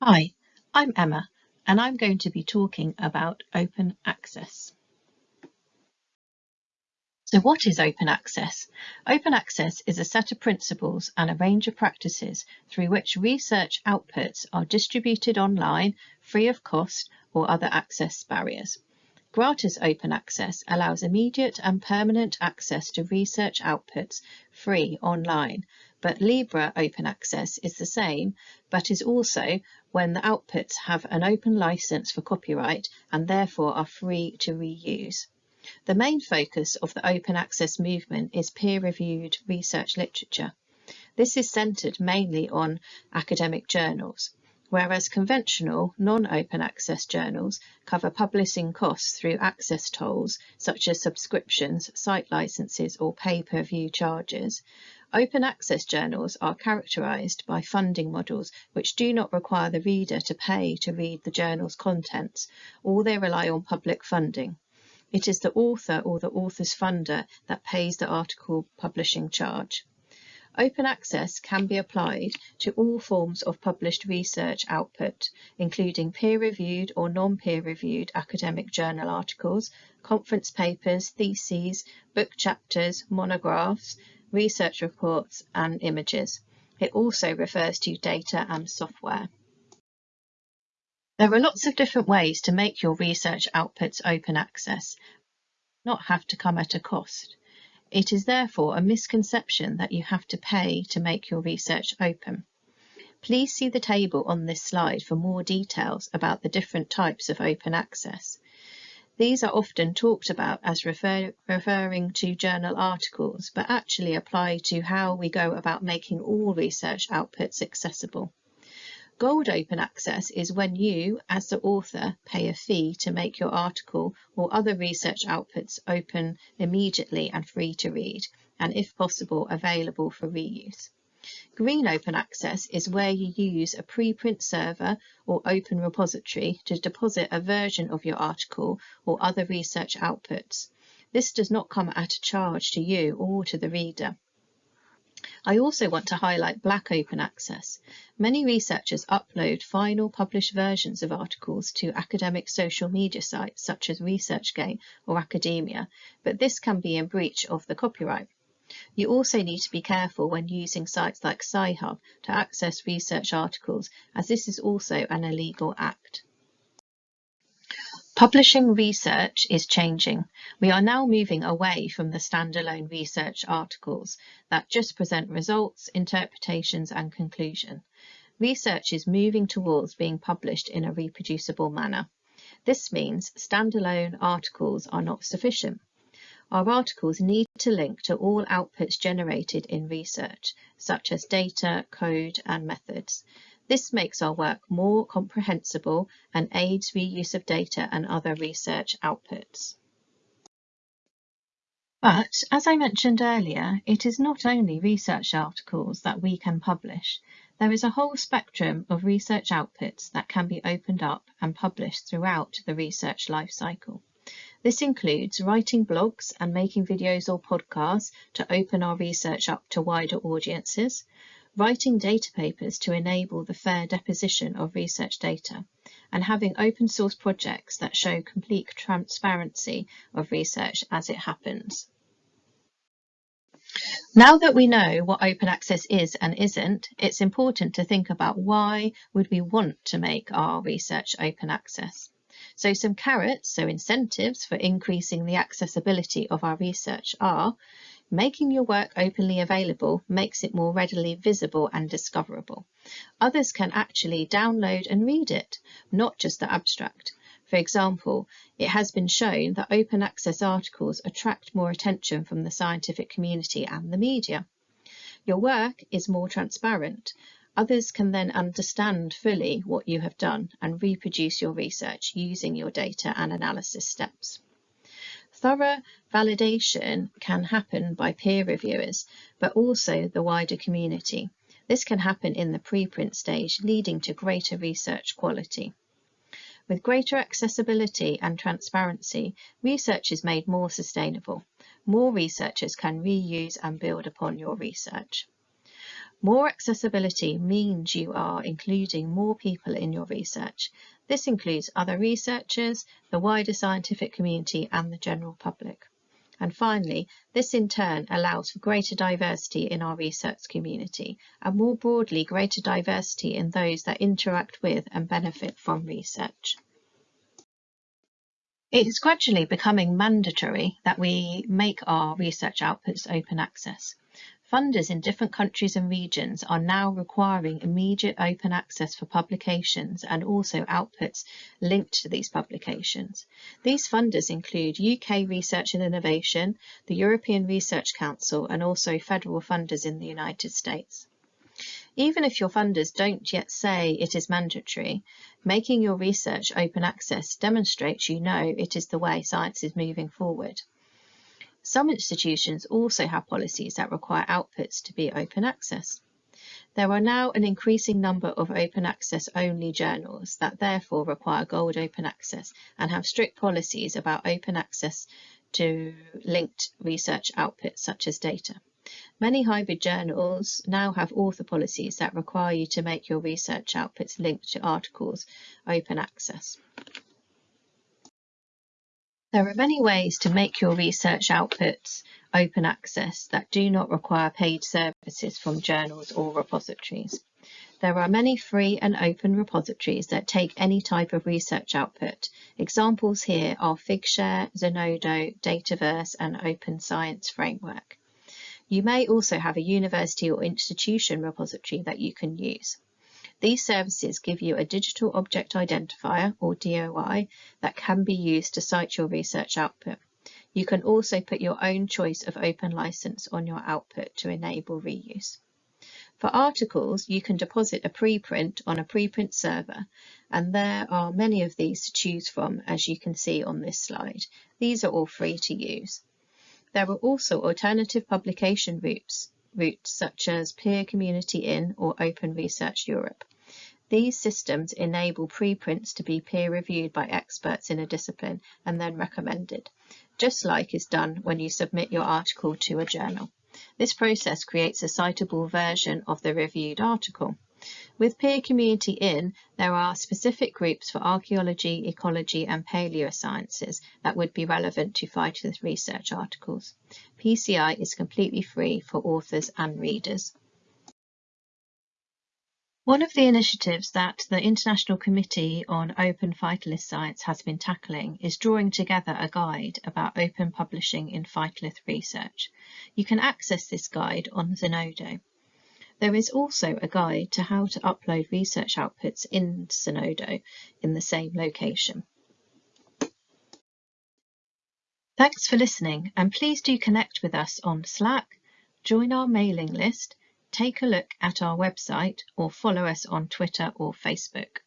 Hi, I'm Emma and I'm going to be talking about open access. So what is open access? Open access is a set of principles and a range of practices through which research outputs are distributed online free of cost or other access barriers. Gratis open access allows immediate and permanent access to research outputs free online but Libre open access is the same, but is also when the outputs have an open license for copyright and therefore are free to reuse. The main focus of the open access movement is peer-reviewed research literature. This is centred mainly on academic journals, whereas conventional non-open access journals cover publishing costs through access tolls such as subscriptions, site licenses or pay-per-view charges, Open access journals are characterized by funding models which do not require the reader to pay to read the journal's contents, or they rely on public funding. It is the author or the author's funder that pays the article publishing charge. Open access can be applied to all forms of published research output, including peer-reviewed or non-peer-reviewed academic journal articles, conference papers, theses, book chapters, monographs, research reports and images. It also refers to data and software. There are lots of different ways to make your research outputs open access, not have to come at a cost. It is therefore a misconception that you have to pay to make your research open. Please see the table on this slide for more details about the different types of open access. These are often talked about as refer, referring to journal articles, but actually apply to how we go about making all research outputs accessible. Gold open access is when you, as the author, pay a fee to make your article or other research outputs open immediately and free to read, and if possible, available for reuse. Green Open Access is where you use a preprint server or open repository to deposit a version of your article or other research outputs. This does not come at a charge to you or to the reader. I also want to highlight Black Open Access. Many researchers upload final published versions of articles to academic social media sites such as ResearchGate or Academia, but this can be in breach of the copyright. You also need to be careful when using sites like Sci-Hub to access research articles, as this is also an illegal act. Publishing research is changing. We are now moving away from the standalone research articles that just present results, interpretations and conclusion. Research is moving towards being published in a reproducible manner. This means standalone articles are not sufficient. Our articles need to link to all outputs generated in research, such as data, code and methods. This makes our work more comprehensible and aids reuse of data and other research outputs. But, as I mentioned earlier, it is not only research articles that we can publish. There is a whole spectrum of research outputs that can be opened up and published throughout the research lifecycle. This includes writing blogs and making videos or podcasts to open our research up to wider audiences, writing data papers to enable the fair deposition of research data, and having open source projects that show complete transparency of research as it happens. Now that we know what open access is and isn't, it's important to think about why would we want to make our research open access. So some carrots, so incentives for increasing the accessibility of our research are making your work openly available makes it more readily visible and discoverable. Others can actually download and read it, not just the abstract. For example, it has been shown that open access articles attract more attention from the scientific community and the media. Your work is more transparent Others can then understand fully what you have done and reproduce your research using your data and analysis steps. Thorough validation can happen by peer reviewers, but also the wider community. This can happen in the preprint stage, leading to greater research quality. With greater accessibility and transparency, research is made more sustainable. More researchers can reuse and build upon your research. More accessibility means you are including more people in your research. This includes other researchers, the wider scientific community and the general public. And finally, this in turn allows for greater diversity in our research community and more broadly greater diversity in those that interact with and benefit from research. It is gradually becoming mandatory that we make our research outputs open access. Funders in different countries and regions are now requiring immediate open access for publications and also outputs linked to these publications. These funders include UK Research and Innovation, the European Research Council and also federal funders in the United States. Even if your funders don't yet say it is mandatory, making your research open access demonstrates you know it is the way science is moving forward. Some institutions also have policies that require outputs to be open access. There are now an increasing number of open access only journals that therefore require gold open access and have strict policies about open access to linked research outputs such as data. Many hybrid journals now have author policies that require you to make your research outputs linked to articles open access. There are many ways to make your research outputs open access that do not require paid services from journals or repositories. There are many free and open repositories that take any type of research output. Examples here are Figshare, Zenodo, Dataverse and Open Science Framework. You may also have a university or institution repository that you can use. These services give you a digital object identifier or DOI that can be used to cite your research output. You can also put your own choice of open license on your output to enable reuse. For articles, you can deposit a preprint on a preprint server, and there are many of these to choose from, as you can see on this slide. These are all free to use. There are also alternative publication routes, routes such as Peer Community In or Open Research Europe. These systems enable preprints to be peer-reviewed by experts in a discipline and then recommended, just like is done when you submit your article to a journal. This process creates a citable version of the reviewed article. With Peer Community In, there are specific groups for archaeology, ecology and paleosciences that would be relevant to Phytolith research articles. PCI is completely free for authors and readers. One of the initiatives that the International Committee on Open Phytolith Science has been tackling is drawing together a guide about open publishing in phytolith research. You can access this guide on Zenodo. There is also a guide to how to upload research outputs in Zenodo in the same location. Thanks for listening and please do connect with us on Slack, join our mailing list take a look at our website or follow us on Twitter or Facebook.